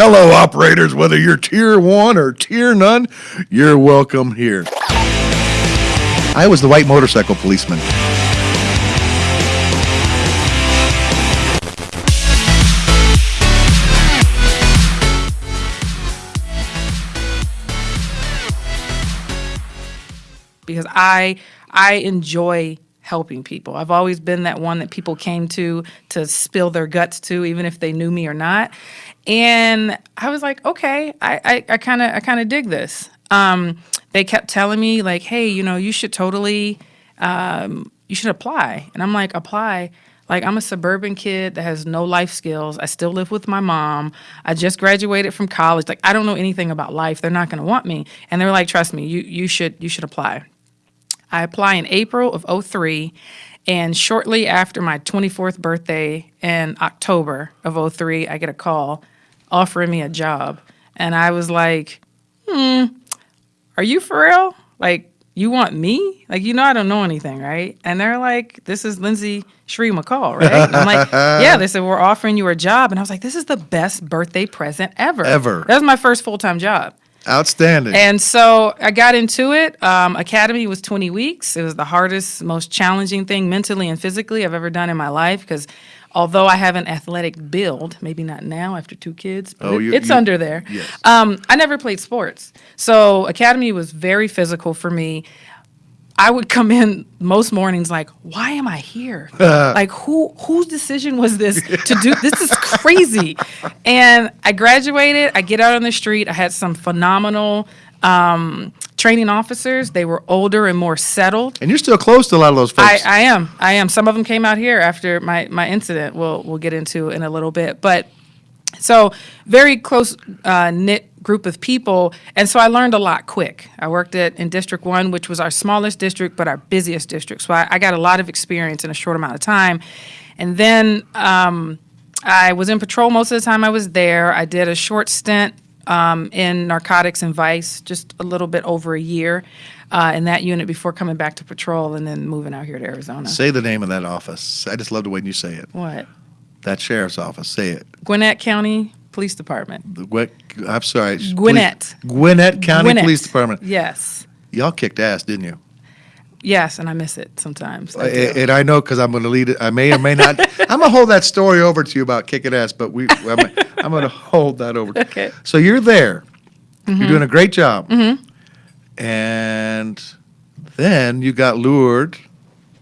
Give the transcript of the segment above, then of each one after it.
Hello, operators, whether you're tier one or tier none, you're welcome here. I was the white motorcycle policeman. because I I enjoy helping people. I've always been that one that people came to to spill their guts to, even if they knew me or not. And I was like, okay, I I kind of I kind of dig this. Um, they kept telling me like, hey, you know, you should totally um, you should apply. And I'm like, apply. Like I'm a suburban kid that has no life skills. I still live with my mom. I just graduated from college. Like I don't know anything about life. They're not going to want me. And they're like, trust me, you you should you should apply. I apply in April of 03 and shortly after my 24th birthday in October of 03, I get a call offering me a job. And I was like, hmm, are you for real? Like, you want me? Like, you know, I don't know anything, right? And they're like, this is Lindsay Shree McCall, right? And I'm like, yeah. They said, we're offering you a job. And I was like, this is the best birthday present ever. Ever. That was my first full time job. Outstanding. And so I got into it. Um, Academy was 20 weeks. It was the hardest, most challenging thing mentally and physically I've ever done in my life because although I have an athletic build, maybe not now after two kids, but Oh, you- it's you- under there. yes. Um, I never played sports. So Academy was very physical for me. I would come in most mornings like, why am I here? like who whose decision was this to do this is crazy. And I graduated, I get out on the street, I had some phenomenal um, training officers. They were older and more settled. and you're still close to a lot of those I, folks. I am. I am. Some of them came out here after my, my incident. We'll we'll get into in a little bit. But so very close uh, knit group of people, and so I learned a lot quick. I worked at in District One, which was our smallest district but our busiest district. So I, I got a lot of experience in a short amount of time, and then um, I was in patrol most of the time I was there. I did a short stint um, in narcotics and vice, just a little bit over a year. Uh, in that unit before coming back to patrol and then moving out here to Arizona. say the name of that office. I just love the way you say it. What? That sheriff's office. Say it. Gwinnett County Police Department. The What? I'm sorry. Gwinnett. Police- Gwinnett County Gwinnett. Police Department. Yes. Y'all kicked ass, didn't you? Yes, and I miss it sometimes. I do. and I know because I'm going to lead it. I may or may not. I'm going to hold that story over to you about kicking ass, but we. I'm, I'm going to hold that over. Okay. So you're there. You're mm-hmm. doing a great job. Mm-hmm. And then you got lured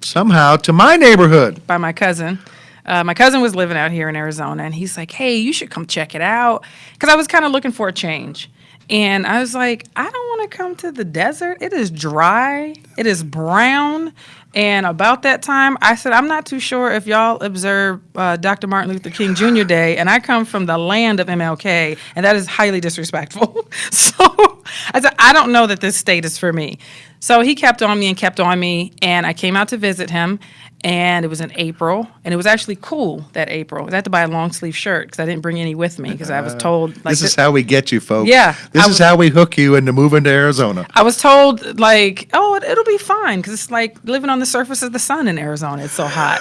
somehow to my neighborhood. by my cousin. Uh, my cousin was living out here in Arizona, and he's like, "Hey, you should come check it out," because I was kind of looking for a change. And I was like, I don't want to come to the desert. It is dry. It is brown. And about that time, I said, I'm not too sure if y'all observe uh, Dr. Martin Luther King Jr. Day, and I come from the land of MLK, and that is highly disrespectful. so I said, I don't know that this state is for me. So he kept on me and kept on me, and I came out to visit him, and it was in April, and it was actually cool that April. I had to buy a long sleeve shirt because I didn't bring any with me because I was uh, told like this is how we get you, folks. Yeah, This I is was- how we hook you into moving to Arizona. I was told like, oh, it, it'll be fine because it's like living on the surface of the sun in Arizona. It's so hot.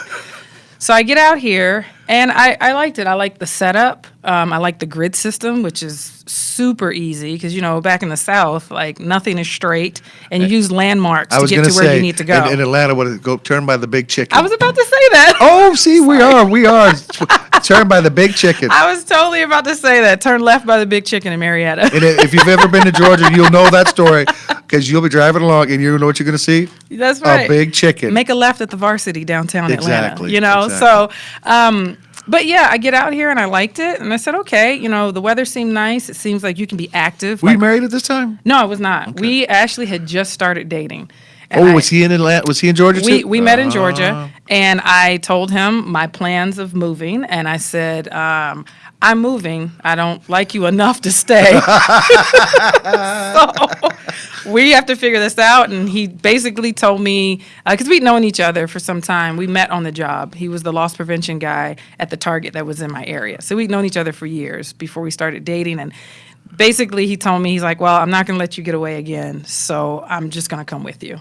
So I get out here and I, I liked it. I like the setup. Um, I like the grid system, which is super easy because you know back in the South, like nothing is straight, and you use landmarks I to get to to where say you need to go. In, in Atlanta, what is it? Go turn by the big chicken. I was about to say that. Oh, see, we are, we are. turn by the big chicken. I was totally about to say that. Turn left by the big chicken in Marietta. And if you've ever been to Georgia, you'll know that story because you'll be driving along and you know what you're going to see? That's right. A big chicken. Make a left at the varsity downtown Atlanta. Exactly, You know, exactly. so um but yeah, I get out here and I liked it and I said, okay, you know, the weather seemed nice. It seems like you can be active. Were you married at this time? no, I was not. We actually had just started dating. And Oh, I- was he in Atlanta? Was he in Georgia we, too? we met in Ah. Georgia, and I told him my plans of moving, and I said, um, "I'm moving. I don't like you enough to stay, so we have to figure this out." And he basically told me uh, because we'd known each other for some time. We met on the job. He was the loss prevention guy at the Target that was in my area, so we'd known each other for years before we started dating, and. Basically, he told me, he's like, Well, I'm not going to let you get away again, so I'm just going to come with you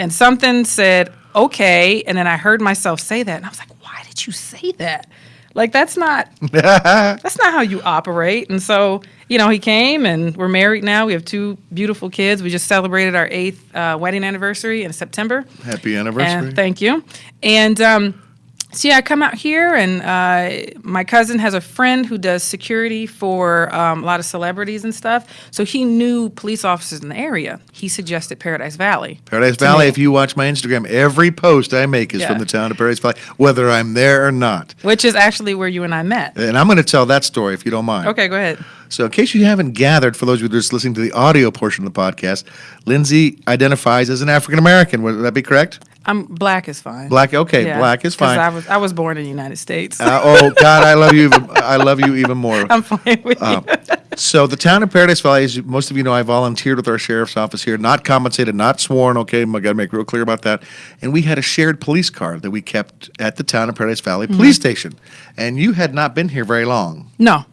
and something said okay and then i heard myself say that and i was like why did you say that Like that's not that's not how you operate. And so, you know, he came and we're married now. We have two beautiful kids. We just celebrated our eighth uh, wedding anniversary in September. Happy anniversary. And thank you. And um, so yeah, I come out here, and uh, my cousin has a friend who does security for um, a lot of celebrities and stuff. So he knew police officers in the area. He suggested Paradise Valley. Paradise Valley, me. if you watch my Instagram, every post I make is Yeah. from the town of Paradise Valley, whether I'm there or not. which is actually where you and I met. And I'm going to tell that story if you don't mind. Okay, go ahead. So, in case you haven't gathered, for those of you just listening to the audio portion of the podcast, Lindsay identifies as an African American. Would that be correct? I'm black is fine. Black, okay, Yeah, black is fine. I was I was born in the United States. Uh, oh God, I love you. Even, I love you even more. I'm fine with Uh, you. So the town of Paradise Valley, as most of you know, I volunteered with our sheriff's office here, not compensated, not sworn. Okay, I got to make real clear about that. And we had a shared police car that we kept at the town of Paradise Valley Police Station. And you had not been here very long. No.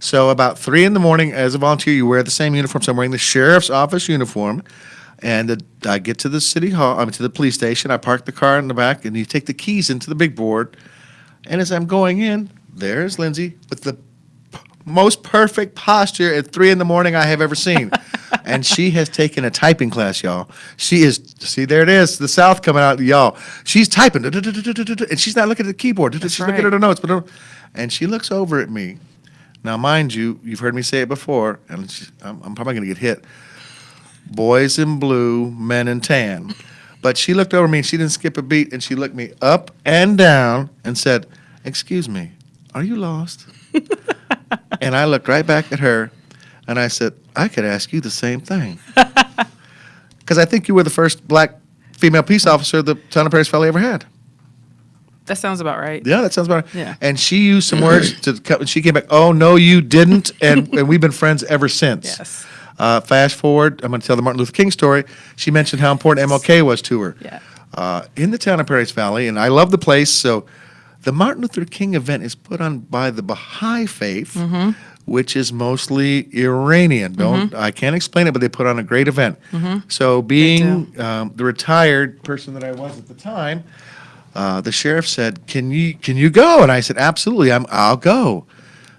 So about three in the morning, as a volunteer, you wear the same uniform. So I'm wearing the sheriff's office uniform, and the, I get to the city hall. I mean to the police station. I park the car in the back, and you take the keys into the big board. And as I'm going in, there's Lindsay with the p- most perfect posture at three in the morning I have ever seen. and she has taken a typing class, y'all. She is, see, there it is, the South coming out, y'all. She's typing, and she's not looking at the keyboard. She's looking at her notes, but and she looks over at me. Now, mind you, you've heard me say it before, and I'm, I'm probably going to get hit. Boys in blue, men in tan. But she looked over me and she didn't skip a beat, and she looked me up and down and said, Excuse me, are you lost? and I looked right back at her and I said, I could ask you the same thing. Because I think you were the first black female peace officer the town of Paradise Valley ever had. That sounds about right. Yeah, that sounds about right. Yeah. And she used some words to. She came back. Oh no, you didn't, and and we've been friends ever since. Yes. Uh, fast forward, I'm going to tell the Martin Luther King story. She mentioned how important MLK was to her. Yeah. Uh, in the town of Paradise Valley, and I love the place. So, the Martin Luther King event is put on by the Baha'i faith, Mm-hmm. which is mostly Iranian. Don't I can't explain it, but they put on a great event. So, being um, the retired person that I was at the time, uh, the sheriff said, "Can you can you go?" And I said, "Absolutely, I'm I'll go."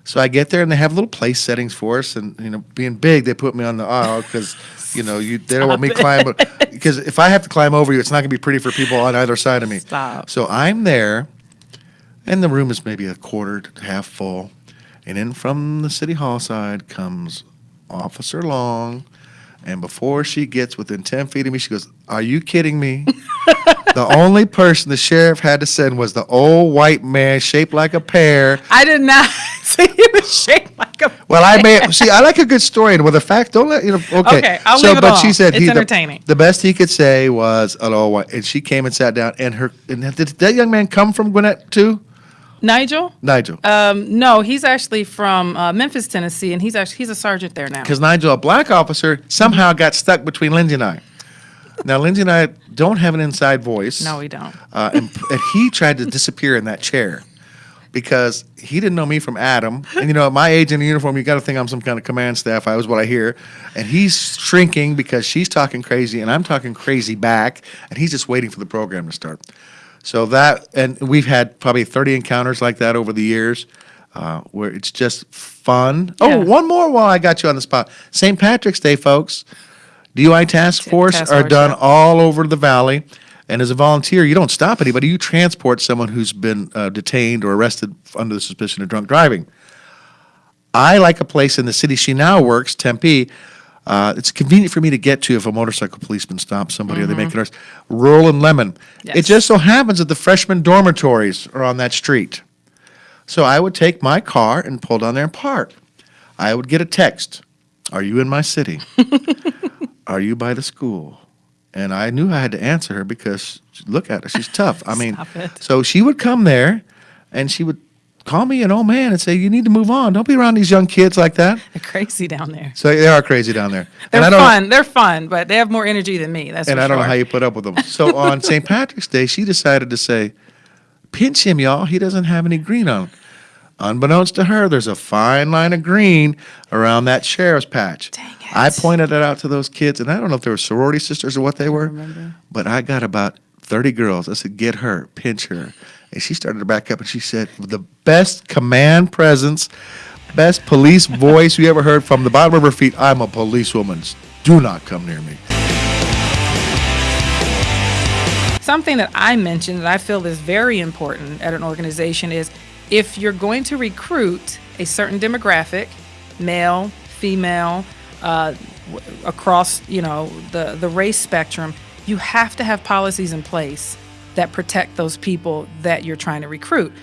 So I get there and they have little place settings for us, and you know, being big, they put me on the aisle because you know you they don't want me climb because if I have to climb over you, it's not going to be pretty for people on either side of me. Stop. So I'm there, and the room is maybe a quarter to half full, and in from the city hall side comes Officer Long. And before she gets within 10 feet of me, she goes, Are you kidding me? the only person the sheriff had to send was the old white man shaped like a pear. I did not you was shaped like a. Well, I may see. I like a good story, and with a fact, don't let you know. Okay, Okay, I'll so, leave it but alone. she said It's the- entertaining. The, best he could say was white, and she came and sat down. And her and did that young man come from Gwinnett too? Nigel? Nigel, Um, no, he's actually from uh, Memphis, Tennessee, and he's actually he's a sergeant there now. because Nigel, a black officer, somehow got stuck between Lindsay and I. Now, Lindsay and I don't have an inside voice. No, we don't. Uh, and, and he tried to disappear in that chair because he didn't know me from Adam. And you know, at my age in the uniform, you got to think I'm some kind of command staff. I was what I hear. And he's shrinking because she's talking crazy and I'm talking crazy back. And he's just waiting for the program to start. So that, and we've had probably 30 encounters like that over the years. Uh, where it's just fun. Yeah. Oh, one more while I got you on the spot. St. Patrick's Day, folks. DUI task force task are force, done yeah. all over the valley. And as a volunteer, you don't stop anybody. You transport someone who's been uh, detained or arrested under the suspicion of drunk driving. I like a place in the city she now works, Tempe. Uh, it's convenient for me to get to if a motorcycle policeman stops somebody or they make an arrest. Rural and Lemon. It Mm-hmm. Yes. just so happens that the freshman dormitories are on that street. So I would take my car and pull down there and park. I would get a text Are you in my city? Are you by the school? And I knew I had to answer her because look at her, she's tough. I mean, so she would come there and she would call me an old man and say, You need to move on. Don't be around these young kids like that. They're crazy down there. So they are crazy down there. They're and I don't fun. They're fun, but they have more energy than me. That's and I don't know how you put up with them. So on St. Patrick's Day, she decided to say, pinch him, y'all. He doesn't have any green on. Unbeknownst to her, there's a fine line of green around that sheriff's patch. Dang it. I pointed it out to those kids, and I don't know if they were sorority sisters or what they were, remember. but I got about 30 girls. I said, get her, pinch her. And she started to back up and she said, The best command presence, best police voice you ever heard from the bottom of her feet. I'm a policewoman. Do not come near me. Something that I mentioned that I feel is very important at an organization is if you're going to recruit a certain demographic, male, female, uh, across you know the the race spectrum, you have to have policies in place that protect those people that you're trying to recruit.